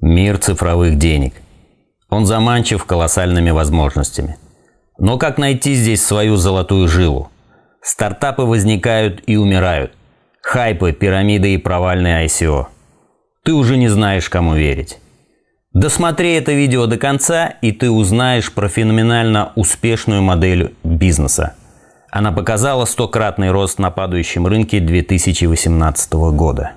Мир цифровых денег. Он заманчив колоссальными возможностями. Но как найти здесь свою золотую жилу? Стартапы возникают и умирают. Хайпы, пирамиды и провальные ICO. Ты уже не знаешь, кому верить. Досмотри это видео до конца, и ты узнаешь про феноменально успешную модель бизнеса. Она показала стократный рост на падающем рынке 2018 года.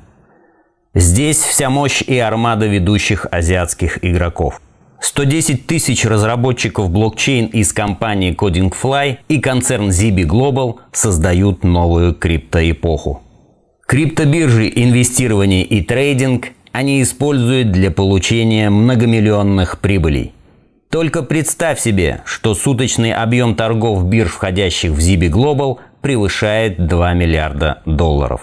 Здесь вся мощь и армада ведущих азиатских игроков. 110 тысяч разработчиков блокчейн из компании CodingFly и концерн Zibi Global создают новую криптоэпоху. Криптобиржи, инвестирование и трейдинг они используют для получения многомиллионных прибылей. Только представь себе, что суточный объем торгов бирж, входящих в Zibi Global, превышает 2 миллиарда долларов.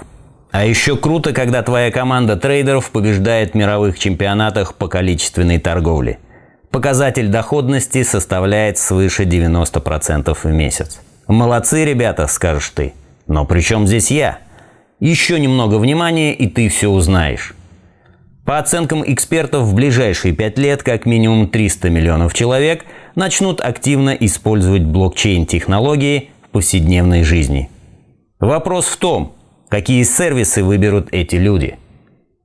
А еще круто, когда твоя команда трейдеров побеждает в мировых чемпионатах по количественной торговле. Показатель доходности составляет свыше 90% в месяц. Молодцы, ребята, скажешь ты. Но при чем здесь я? Еще немного внимания, и ты все узнаешь. По оценкам экспертов, в ближайшие 5 лет как минимум 300 миллионов человек начнут активно использовать блокчейн-технологии в повседневной жизни. Вопрос в том, какие сервисы выберут эти люди.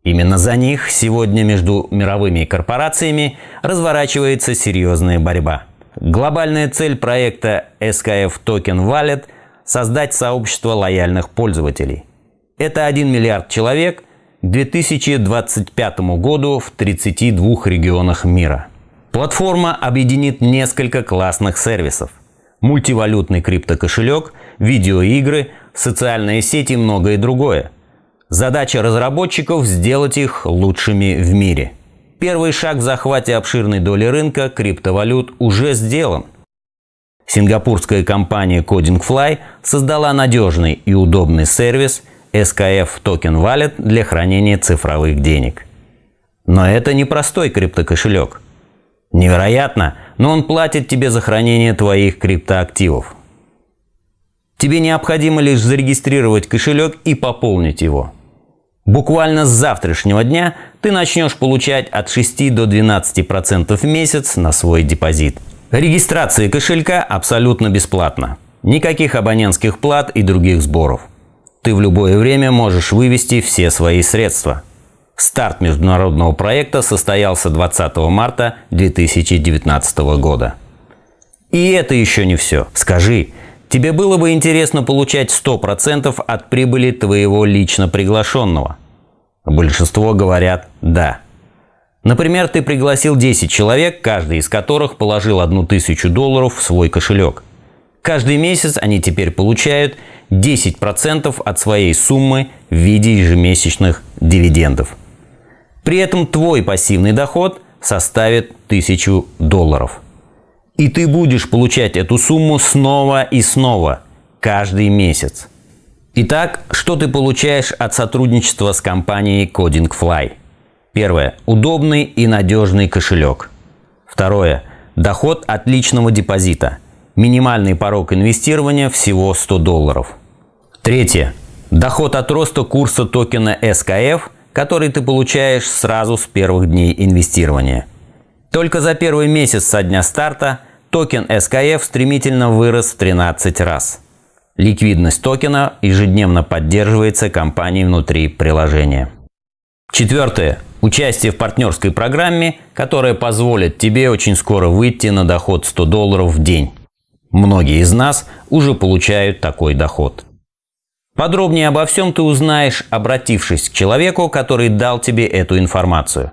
Именно за них сегодня между мировыми корпорациями разворачивается серьезная борьба. Глобальная цель проекта SKF Token Wallet – создать сообщество лояльных пользователей. Это 1 миллиард человек к 2025 году в 32 регионах мира. Платформа объединит несколько классных сервисов. Мультивалютный криптокошелек, видеоигры – социальные сети и многое другое. Задача разработчиков – сделать их лучшими в мире. Первый шаг в захвате обширной доли рынка криптовалют уже сделан. Сингапурская компания CodingFly создала надежный и удобный сервис SKF Token Wallet для хранения цифровых денег. Но это не простой криптокошелек. Невероятно, но он платит тебе за хранение твоих криптоактивов. Тебе необходимо лишь зарегистрировать кошелек и пополнить его. Буквально с завтрашнего дня ты начнешь получать от 6 до 12% в месяц на свой депозит. Регистрация кошелька абсолютно бесплатна. Никаких абонентских плат и других сборов. Ты в любое время можешь вывести все свои средства. Старт международного проекта состоялся 20 марта 2019 года. И это еще не все. Скажи, Тебе было бы интересно получать 100% от прибыли твоего лично приглашенного? Большинство говорят «да». Например, ты пригласил 10 человек, каждый из которых положил одну тысячу долларов в свой кошелек. Каждый месяц они теперь получают 10% от своей суммы в виде ежемесячных дивидендов. При этом твой пассивный доход составит 1000 долларов. И ты будешь получать эту сумму снова и снова, каждый месяц. Итак, что ты получаешь от сотрудничества с компанией CodingFly? Первое. Удобный и надежный кошелек. Второе. Доход от личного депозита. Минимальный порог инвестирования всего 100 долларов. Третье. Доход от роста курса токена SKF, который ты получаешь сразу с первых дней инвестирования – только за первый месяц со дня старта токен SKF стремительно вырос в 13 раз. Ликвидность токена ежедневно поддерживается компанией внутри приложения. Четвертое. Участие в партнерской программе, которая позволит тебе очень скоро выйти на доход 100 долларов в день. Многие из нас уже получают такой доход. Подробнее обо всем ты узнаешь, обратившись к человеку, который дал тебе эту информацию.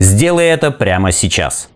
Сделай это прямо сейчас.